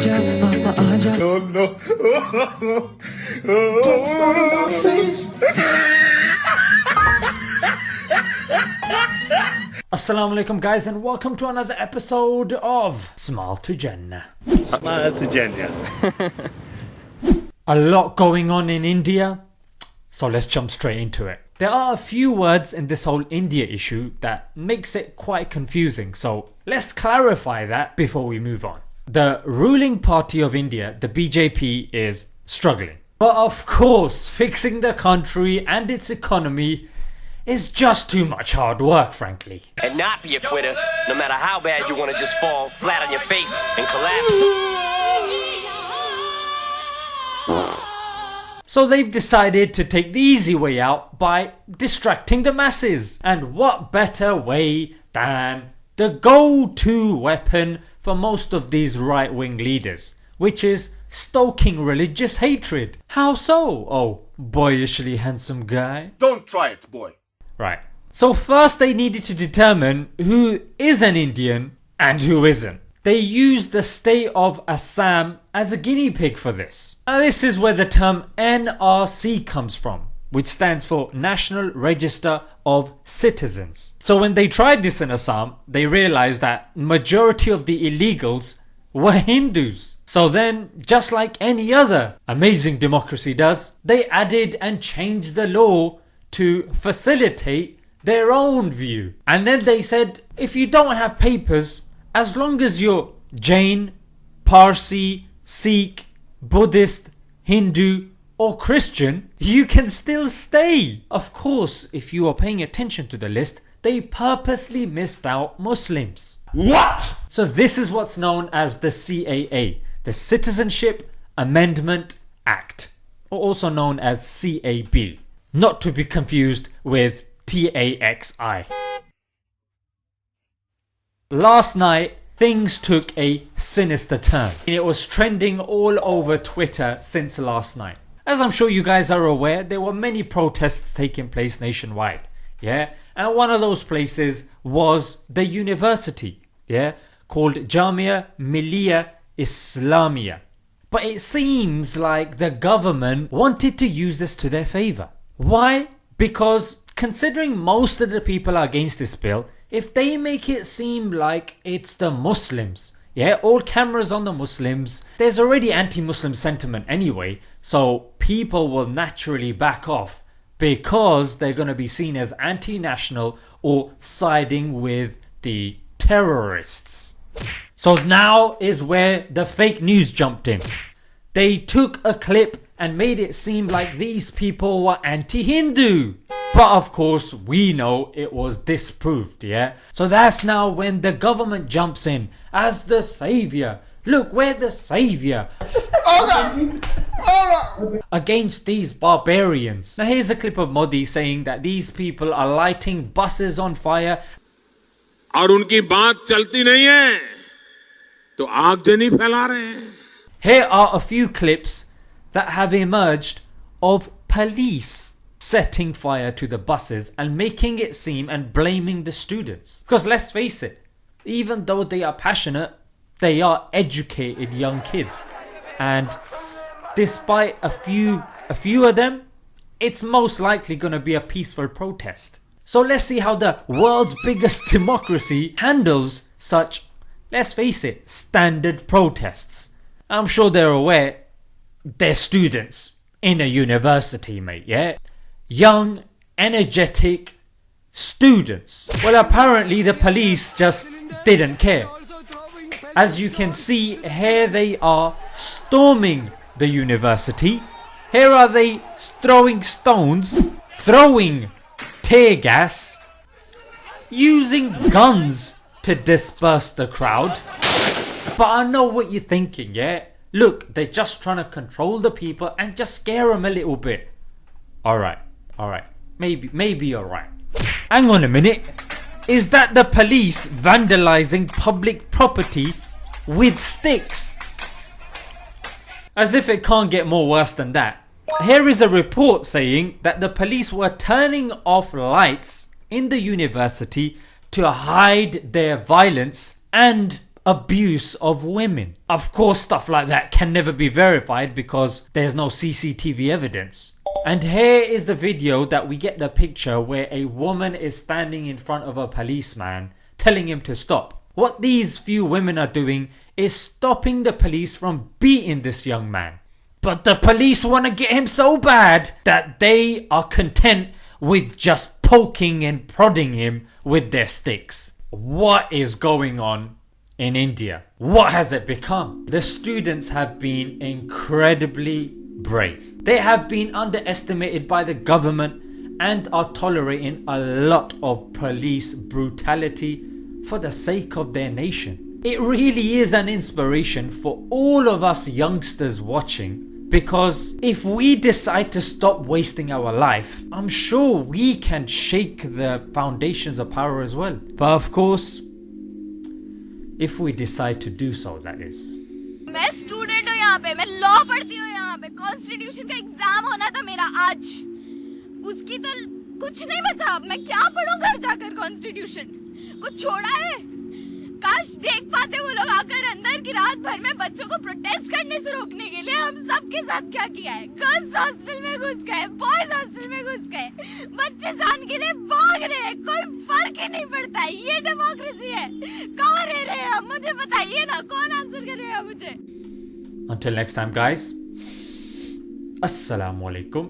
आजा पापा Oh no, oh! Assalamu alaikum guys and welcome to another episode of Smile to Jannah. Smile to Jannah. a lot going on in India, so let's jump straight into it. There are a few words in this whole India issue that makes it quite confusing, so let's clarify that before we move on. The ruling party of India, the BJP, is struggling. But of course, fixing the country and its economy is just too much hard work, frankly. and not be a quitter, no matter how bad you want to just fall flat on your face and collapse. So they've decided to take the easy way out by distracting the masses. And what better way than the go-to weapon for most of these right-wing leaders, which is stoking religious hatred. How so? Oh, boyishly handsome guy. Don't try it, boy. Right. So first they needed to determine who is an Indian and who isn't. They used the state of Assam as a guinea pig for this. Now this is where the term NRC comes from, which stands for National Register of Citizens. So when they tried this in Assam, they realized that majority of the illegals were Hindus. So then, just like any other amazing democracy does, they added and changed the law to facilitate their own view. And then they said, if you don't have papers, as long as you're Jain, Parsi, Sikh, Buddhist, Hindu or Christian, you can still stay. Of course, if you are paying attention to the list, they purposely missed out Muslims. What? So this is what's known as the CAA, the Citizenship Amendment Act, or also known as CAB, not to be confused with TAXI. Last night, things took a sinister turn. It was trending all over Twitter since last night. As I'm sure you guys are aware, there were many protests taking place nationwide. Yeah, and one of those places was the university. Yeah, called Jamia Millia Islamia. But it seems like the government wanted to use this to their favour. Why? Because considering most of the people are against this bill, if they make it seem like it's the Muslims, yeah, all cameras on the Muslims, there's already anti-Muslim sentiment anyway, so people will naturally back off because they're going to be seen as anti-national or siding with the terrorists. So now is where the fake news jumped in. They took a clip and made it seem like these people were anti-Hindu. But of course we know it was disproved, yeah? So that's now when the government jumps in as the saviour. Look, we're the saviour against these barbarians. Now here's a clip of Modi saying that these people are lighting buses on fire और उनकी बात चलती नहीं है तो आगजनी फैला रहे हैं Here are a few clips that have emerged of police setting fire to the buses and making it seem and blaming the students. Because let's face it, even though they are passionate, they are educated young kids. And despite a few a few of them, it's most likely going to be a peaceful protest. So let's see how the world's biggest democracy handles such, let's face it, standard protests. I'm sure they're aware they're students in a university, mate, yeah? Young, energetic students. Well, apparently the police just didn't care. As you can see, here they are storming the university. Here are they throwing stones, throwing tear gas, using guns to disperse the crowd. But I know what you're thinking, yeah? Look, they're just trying to control the people and just scare them a little bit. Alright, alright. Maybe, maybe you're right. Hang on a minute. Is that the police vandalizing public property with sticks? As if it can't get more worse than that. Here is a report saying that the police were turning off lights in the university to hide their violence and abuse of women. Of course, stuff like that can never be verified because there's no CCTV evidence. And here is the video that we get the picture where a woman is standing in front of a policeman telling him to stop. What these few women are doing is stopping the police from beating this young man. But the police want to get him so bad that they are content with just poking and prodding him with their sticks. What is going on in India? What has it become? The students have been incredibly brave. They have been underestimated by the government and are tolerating a lot of police brutality for the sake of their nation. It really is an inspiration for all of us youngsters watching because if we decide to stop wasting our life, I'm sure we can shake the foundations of power as well. But of course, if we decide to do so, that is. मैं student हूँ यहाँ पे मैं law पढ़ती हूँ यहाँ पे constitution का एग्जाम होना था मेरा आज उसकी तो कुछ नहीं बचा अब मैं क्या पढ़ूं घर जाकर कॉन्स्टिट्यूशन कुछ छोड़ा है काश देख पाते वो लोग आकर अंदर की रात भर में बच्चों को प्रोटेस्ट करने से रोकने के लिए हम सबके साथ क्या किया है? गर्ल्स हॉस्टल में घुस गए बॉयज़ हॉस्टल में घुस गए। बच्चे जान के लिए भाग रहे हैं कोई फ़र्क ही नहीं पड़ता है ये डेमोक्रेसी है। कहाँ रह रहे हैं मुझे बताइए ना कौन आंसर करेगा मुझे? Until next time, guys. Assalamu alaikum